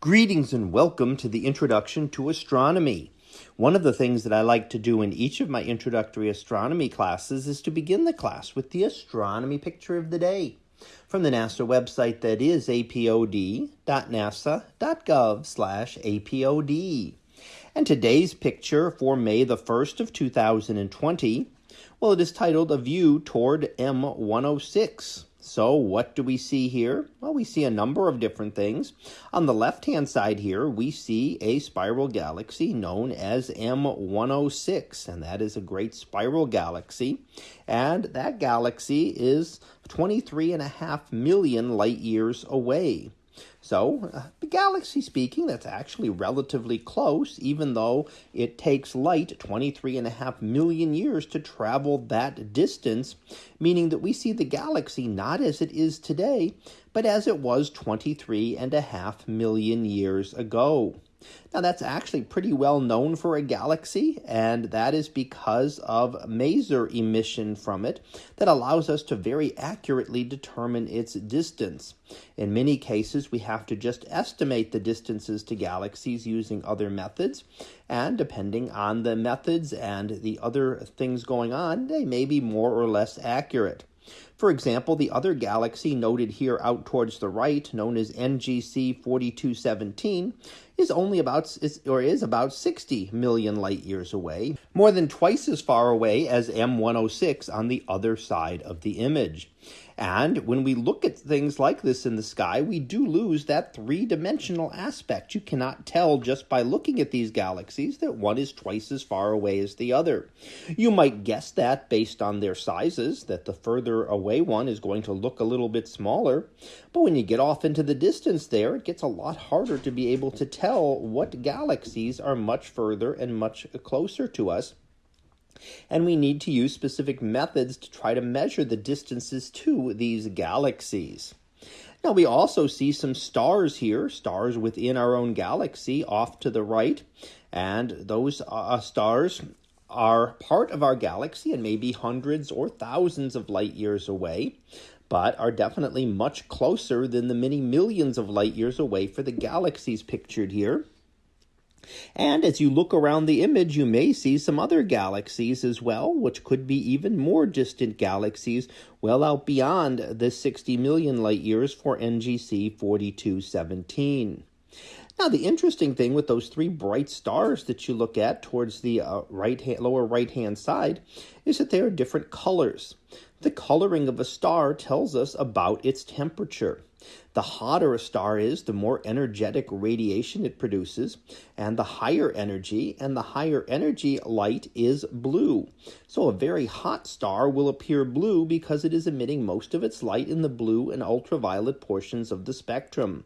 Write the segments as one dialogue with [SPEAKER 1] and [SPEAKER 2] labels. [SPEAKER 1] Greetings and welcome to the Introduction to Astronomy. One of the things that I like to do in each of my introductory astronomy classes is to begin the class with the astronomy picture of the day from the NASA website that is apod.nasa.gov slash apod. And today's picture for May the 1st of 2020, well, it is titled A View Toward M106. So what do we see here? Well, we see a number of different things. On the left-hand side here, we see a spiral galaxy known as M106, and that is a great spiral galaxy. And that galaxy is 23 and a half million light years away. So, uh, galaxy speaking, that's actually relatively close, even though it takes light 23 and a half million years to travel that distance, meaning that we see the galaxy not as it is today, but as it was 23 and a half million years ago. Now, that's actually pretty well known for a galaxy, and that is because of maser emission from it that allows us to very accurately determine its distance. In many cases, we have to just estimate the distances to galaxies using other methods, and depending on the methods and the other things going on, they may be more or less accurate. For example, the other galaxy noted here out towards the right, known as NGC 4217, is only about is, or is about 60 million light years away, more than twice as far away as M106 on the other side of the image. And when we look at things like this in the sky, we do lose that three dimensional aspect. You cannot tell just by looking at these galaxies that one is twice as far away as the other. You might guess that based on their sizes, that the further away one is going to look a little bit smaller. But when you get off into the distance there, it gets a lot harder to be able to tell what galaxies are much further and much closer to us and we need to use specific methods to try to measure the distances to these galaxies. Now, we also see some stars here, stars within our own galaxy off to the right. And those uh, uh stars are part of our galaxy and maybe hundreds or thousands of light years away, but are definitely much closer than the many millions of light years away for the galaxies pictured here. And as you look around the image, you may see some other galaxies as well, which could be even more distant galaxies well out beyond the 60 million light years for NGC 4217. Now, the interesting thing with those three bright stars that you look at towards the uh, right hand, lower right-hand side is that they are different colors. The coloring of a star tells us about its temperature. The hotter a star is, the more energetic radiation it produces, and the higher energy, and the higher energy light is blue. So a very hot star will appear blue because it is emitting most of its light in the blue and ultraviolet portions of the spectrum.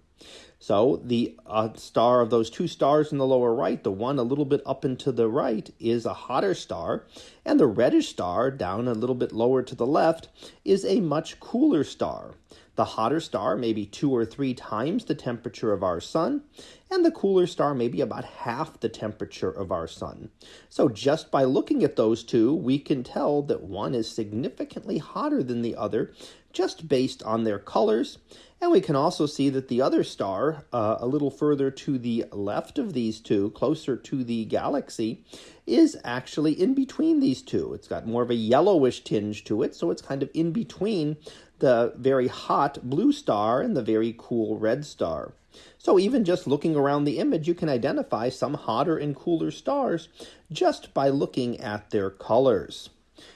[SPEAKER 1] So the uh, star of those two stars in the lower right, the one a little bit up and to the right, is a hotter star, and the reddish star down a little bit lower to the left is a much cooler star. The hotter star may be two or three times the temperature of our sun, and the cooler star may be about half the temperature of our sun. So just by looking at those two, we can tell that one is significantly hotter than the other just based on their colors. And we can also see that the other star, uh, a little further to the left of these two, closer to the galaxy, is actually in between these two. It's got more of a yellowish tinge to it, so it's kind of in between the very hot blue star and the very cool red star. So even just looking around the image, you can identify some hotter and cooler stars just by looking at their colors.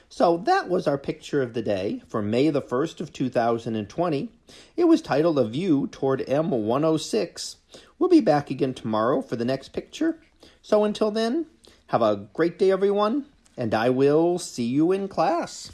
[SPEAKER 1] So that was our picture of the day for May the 1st of 2020. It was titled A View Toward M106. We'll be back again tomorrow for the next picture. So until then, have a great day, everyone, and I will see you in class.